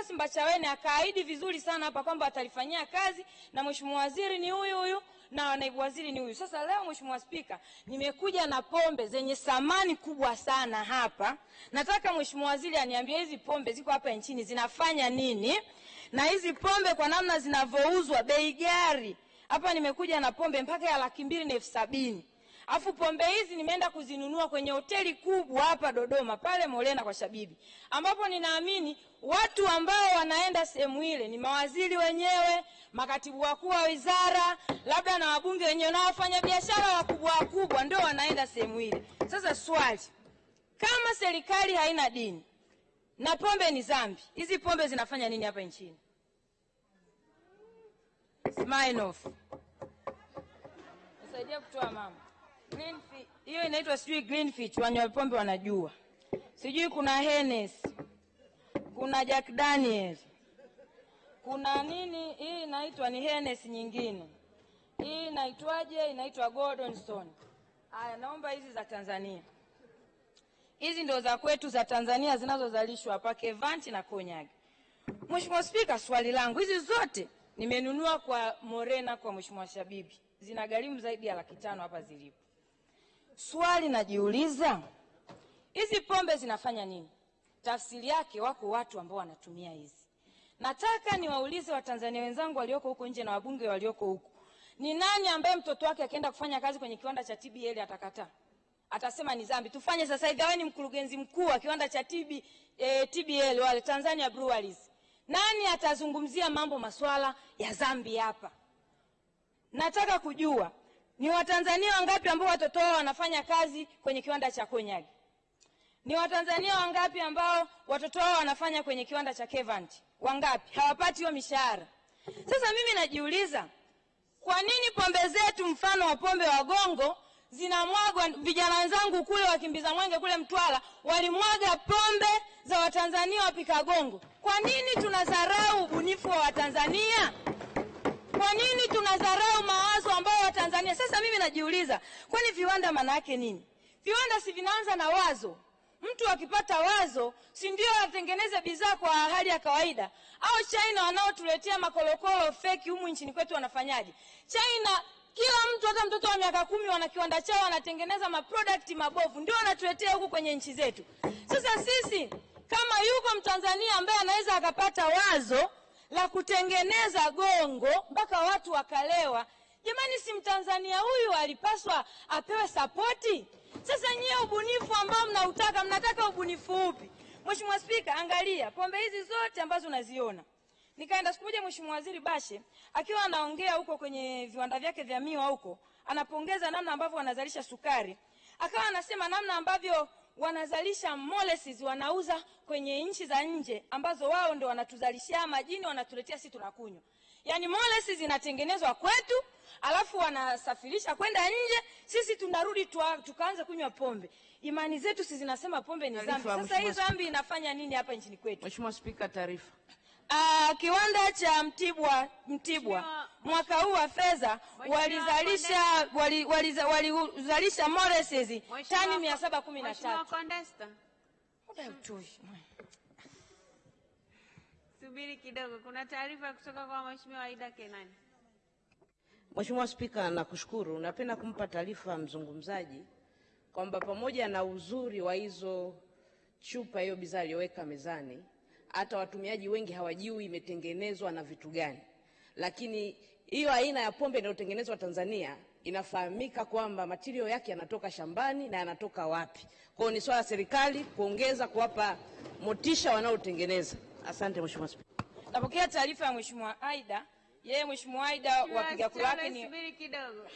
Amos Mbachawene akaahidi vizuri sana hapa kwamba atalifanyia kazi na mheshimiwa waziri ni huyu huyu na naibu waziri ni huyu. Sasa leo Mheshimiwa Spika, nimekuja na pombe zenye thamani kubwa sana hapa. Nataka Mheshimiwa waziri aniambie hizi pombe ziko hapa nchini zinafanya nini, na hizi pombe kwa namna zinavyouzwa bei gari. Hapa nimekuja na pombe mpaka ya laki mbili na elfu sabini. Afu pombe hizi nimeenda kuzinunua kwenye hoteli kubwa hapa Dodoma pale Molena kwa Shabibi, ambapo ninaamini watu ambao wanaenda sehemu ile ni mawaziri wenyewe, makatibu wakuu wa wizara, labda na wabunge wenyewe na wafanyabiashara wakubwa wakubwa ndio wanaenda sehemu ile. Sasa swali, kama serikali haina dini na pombe ni dhambi, hizi pombe zinafanya nini hapa nchini? Smile off. Nisaidia kutoa mama. Hiyo inaitwa sijui greenfish, wanywa pombe wanajua. Sijui kuna Hennessy. Kuna Jack Daniel. Kuna nini hii inaitwa ni Hennessy nyingine. Hii inaitwaje? Inaitwa Golden Stone. Haya, naomba hizi za Tanzania. Hizi ndio za kwetu za Tanzania zinazozalishwa hapa Kevanti na Konyagi. Mheshimiwa Spika, swali langu hizi zote nimenunua kwa Morena kwa Mheshimiwa Shabibi. Zina gharimu zaidi ya laki tano hapa zilipo. Swali najiuliza, hizi pombe zinafanya nini? Tafsiri yake wako watu ambao wanatumia hizi. Nataka niwaulize Watanzania wenzangu walioko huko nje na wabunge walioko huko, ni nani ambaye mtoto wake akienda kufanya kazi kwenye kiwanda cha TBL atakataa? Atasema ni dhambi. Tufanye sasa hivi, awe ni mkurugenzi mkuu wa kiwanda cha TB, eh, TBL wale Tanzania Breweries. Nani atazungumzia mambo maswala ya dhambi hapa? Nataka kujua ni Watanzania wangapi ambao watoto wao wanafanya kazi kwenye kiwanda cha Konyagi? Ni Watanzania wangapi ambao watoto wao wanafanya kwenye kiwanda cha Kevanti? Wangapi hawapati hiyo mishahara? Sasa mimi najiuliza, kwa nini pombe zetu mfano wa pombe wa gongo zinamwagwa? Vijana wenzangu kule wakimbiza mwenge kule Mtwara walimwaga pombe za Watanzania wapika gongo. Kwa nini tunadharau ubunifu wa Watanzania? Kwa nini tunadharau mawazo ambayo Watanzania? Sasa mimi najiuliza, kwani viwanda maana yake nini? Viwanda si vinaanza na wazo. Mtu akipata wazo, si ndio atengeneze bidhaa kwa hali ya kawaida? Au China wanaotuletea makolokolo feki humu nchini kwetu wanafanyaje? China kila mtu hata mtoto wa miaka kumi wana kiwanda chao wanatengeneza maproduct mabovu, ndio wanatuletea huku kwenye nchi zetu. Sasa sisi kama yuko Mtanzania ambaye anaweza akapata wazo la kutengeneza gongo mpaka watu wakalewa, jamani, si Mtanzania huyu alipaswa apewe sapoti? Sasa nyie ubunifu ambao mnautaka, mnataka ubunifu upi? Mheshimiwa Spika, angalia pombe hizi zote ambazo unaziona. Nikaenda siku moja Mheshimiwa Waziri Bashe akiwa anaongea huko kwenye viwanda vyake vya miwa huko, anapongeza namna ambavyo wanazalisha sukari, akawa anasema namna ambavyo wanazalisha molasses wanauza kwenye nchi za nje ambazo wao ndio wanatuzalishia majini wanatuletea sisi tunakunywa. Yaani molasses zinatengenezwa kwetu alafu wanasafirisha kwenda nje, sisi tunarudi tukaanza kunywa pombe. Imani zetu sisi zinasema pombe ni dhambi. Sasa hii zambi dhambi inafanya nini hapa nchini kwetu? Mheshimiwa Spika, taarifa. Ah, kiwanda cha Mtibwa Mtibwa mwaka huu wa fedha walizalisha walizalisha wali- wali molasses tani Ko- mia saba kumi na Mheshimiwa tatu. Condesta, Muda hautoshi. Subiri kidogo, kuna taarifa kutoka kwa Mheshimiwa Aida Kenani. Mheshimiwa Spika, nakushukuru. Napenda kumpa taarifa mzungumzaji kwamba pamoja na uzuri wa hizo chupa, hiyo bidhaa aliyoweka mezani, hata watumiaji wengi hawajui imetengenezwa na vitu gani, lakini hiyo aina ya pombe inayotengenezwa Tanzania inafahamika kwamba matirio yake yanatoka shambani na yanatoka wapi. Kwa hiyo ni swala la serikali kuongeza kuwapa motisha wanaotengeneza. Asante Mheshimiwa Spika. Napokea taarifa ya Mheshimiwa Aida. Yeye Mheshimiwa Aida wapiga kura wake ni Subiri kidogo.